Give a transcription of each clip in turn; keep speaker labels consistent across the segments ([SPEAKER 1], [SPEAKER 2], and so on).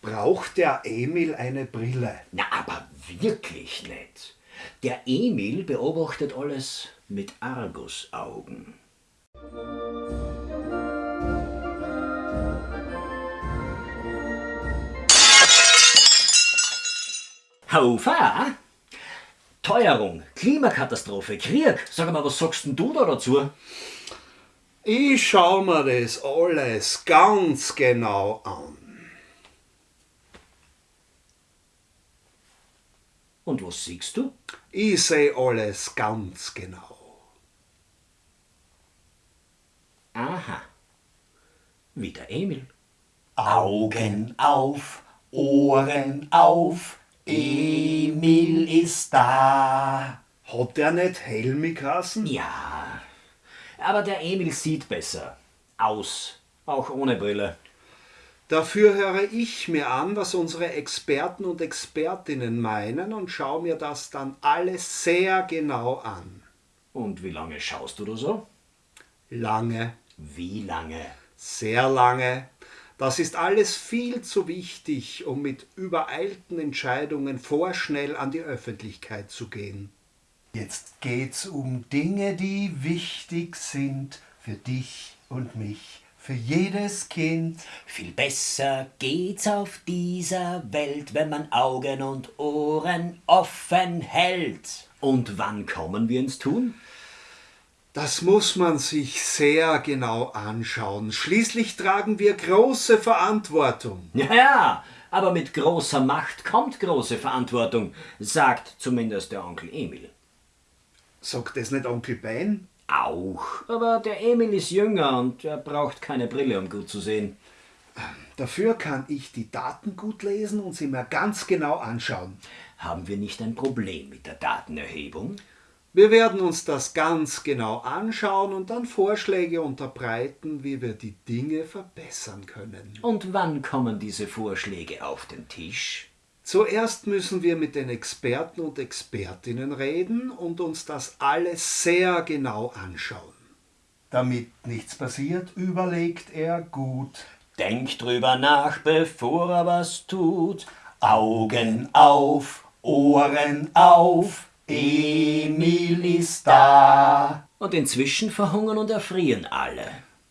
[SPEAKER 1] Braucht der Emil eine Brille?
[SPEAKER 2] Na, aber wirklich nicht. Der Emil beobachtet alles mit Argusaugen. Haufa! Teuerung, Klimakatastrophe, Krieg. Sag mal, was sagst denn du da dazu?
[SPEAKER 1] Ich schau mir das alles ganz genau an.
[SPEAKER 2] Und was siehst du?
[SPEAKER 1] Ich seh alles ganz genau.
[SPEAKER 2] Aha. Wie der Emil.
[SPEAKER 3] Augen auf, Ohren auf, Emil ist da.
[SPEAKER 1] Hat der nicht Helmi geheißen?
[SPEAKER 2] Ja, aber der Emil sieht besser. Aus, auch ohne Brille.
[SPEAKER 1] Dafür höre ich mir an, was unsere Experten und Expertinnen meinen und schaue mir das dann alles sehr genau an.
[SPEAKER 2] Und wie lange schaust du da so?
[SPEAKER 1] Lange,
[SPEAKER 2] Wie lange?
[SPEAKER 1] sehr lange. Das ist alles viel zu wichtig, um mit übereilten Entscheidungen vorschnell an die Öffentlichkeit zu gehen.
[SPEAKER 3] Jetzt geht's um Dinge, die wichtig sind für dich und mich, für jedes Kind.
[SPEAKER 2] Viel besser geht's auf dieser Welt, wenn man Augen und Ohren offen hält. Und wann kommen wir ins Tun?
[SPEAKER 1] Das muss man sich sehr genau anschauen. Schließlich tragen wir große Verantwortung.
[SPEAKER 2] Ja, aber mit großer Macht kommt große Verantwortung, sagt zumindest der Onkel Emil.
[SPEAKER 1] Sagt das nicht Onkel Ben?
[SPEAKER 2] Auch, aber der Emil ist jünger und er braucht keine Brille, um gut zu sehen.
[SPEAKER 1] Dafür kann ich die Daten gut lesen und sie mir ganz genau anschauen.
[SPEAKER 2] Haben wir nicht ein Problem mit der Datenerhebung?
[SPEAKER 1] Wir werden uns das ganz genau anschauen und dann Vorschläge unterbreiten, wie wir die Dinge verbessern können.
[SPEAKER 2] Und wann kommen diese Vorschläge auf den Tisch?
[SPEAKER 1] Zuerst müssen wir mit den Experten und Expertinnen reden und uns das alles sehr genau anschauen.
[SPEAKER 3] Damit nichts passiert, überlegt er gut.
[SPEAKER 2] Denkt drüber nach, bevor er was tut.
[SPEAKER 3] Augen auf, Ohren auf, Emil ist da.
[SPEAKER 2] Und inzwischen verhungern und erfrieren alle.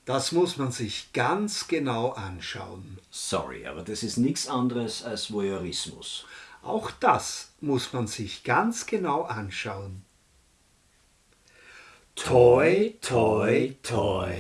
[SPEAKER 1] Das muss man sich ganz genau anschauen.
[SPEAKER 2] Sorry, aber das ist nichts anderes als Voyeurismus.
[SPEAKER 1] Auch das muss man sich ganz genau anschauen. Toi, toi, toi.